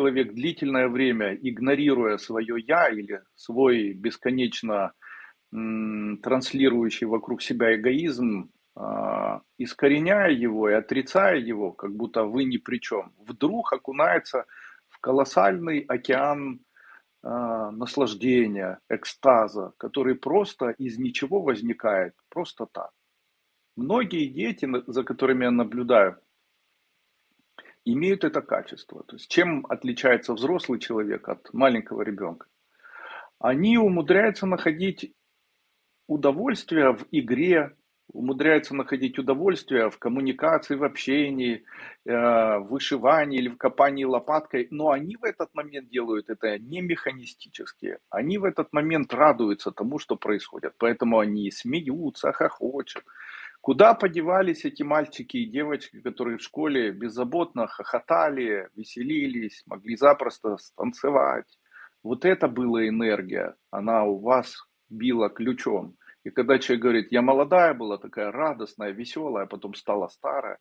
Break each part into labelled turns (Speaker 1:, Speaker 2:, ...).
Speaker 1: человек длительное время, игнорируя свое «я» или свой бесконечно транслирующий вокруг себя эгоизм, а, искореняя его и отрицая его, как будто вы ни при чем, вдруг окунается в колоссальный океан а, наслаждения, экстаза, который просто из ничего возникает, просто так. Многие дети, за которыми я наблюдаю, имеют это качество. То есть чем отличается взрослый человек от маленького ребенка? Они умудряются находить удовольствие в игре, умудряются находить удовольствие в коммуникации, в общении, э, в вышивании или в копании лопаткой, но они в этот момент делают это не механистически, они в этот момент радуются тому, что происходит, поэтому они смеются, хохочут, Куда подевались эти мальчики и девочки, которые в школе беззаботно хохотали, веселились, могли запросто станцевать? Вот это была энергия, она у вас била ключом. И когда человек говорит, я молодая была, такая радостная, веселая, а потом стала старая,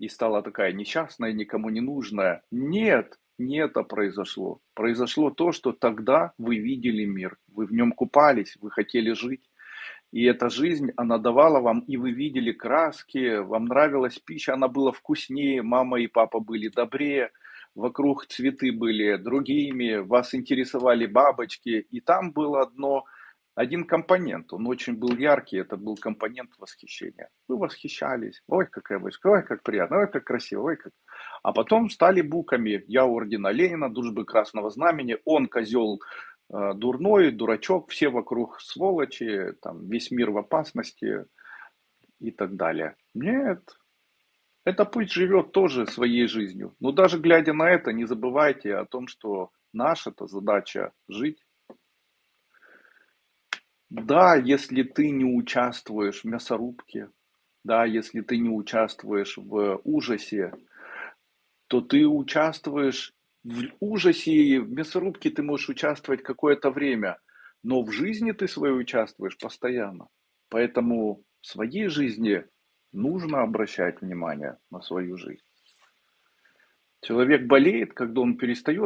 Speaker 1: и стала такая несчастная, никому не нужная. Нет, не это произошло. Произошло то, что тогда вы видели мир, вы в нем купались, вы хотели жить. И эта жизнь, она давала вам, и вы видели краски, вам нравилась пища, она была вкуснее, мама и папа были добрее, вокруг цветы были другими, вас интересовали бабочки, и там было одно, один компонент, он очень был яркий, это был компонент восхищения. Вы восхищались, ой, какая бабочка, ой, как приятно, ой, как красиво, ой, как... А потом стали буками, я ордена Ленина, дружбы Красного Знамени, он козел дурной, дурачок, все вокруг сволочи, там, весь мир в опасности и так далее. Нет, это пусть живет тоже своей жизнью. Но даже глядя на это, не забывайте о том, что наша-то задача жить. Да, если ты не участвуешь в мясорубке, да, если ты не участвуешь в ужасе, то ты участвуешь в ужасе в мясорубке ты можешь участвовать какое-то время, но в жизни ты своей участвуешь постоянно. Поэтому в своей жизни нужно обращать внимание на свою жизнь. Человек болеет, когда он перестает